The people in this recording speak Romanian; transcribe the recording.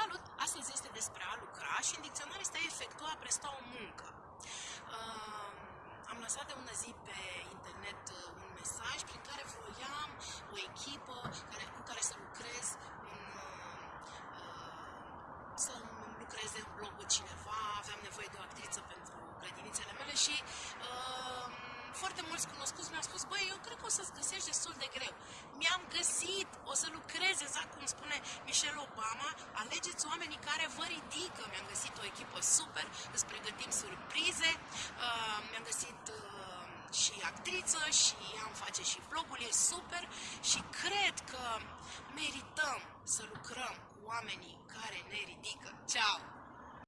Salut! Astăzi este despre a lucra și în dicționar este a efectua, a presta o muncă. Uh, am lăsat de ună zi pe internet uh, un mesaj prin care voiam o echipă care, cu care să lucrez în, uh, să lucreze în blogul cineva, aveam nevoie de o actriță pentru grădinițele mele și uh, foarte mulți cunoscuți mi-au spus, băi, eu cred că o să-ți găsești destul de greu. Mi-am găsit, o să lucrez exact cum spune Michelle Obama, alegeți oamenii care vă ridică. Mi-am găsit o echipă super, îți pregătim surprize, uh, mi-am găsit uh, și actriță și am face și vlogul, e super și cred că merităm să lucrăm cu oamenii care ne ridică. Ciao!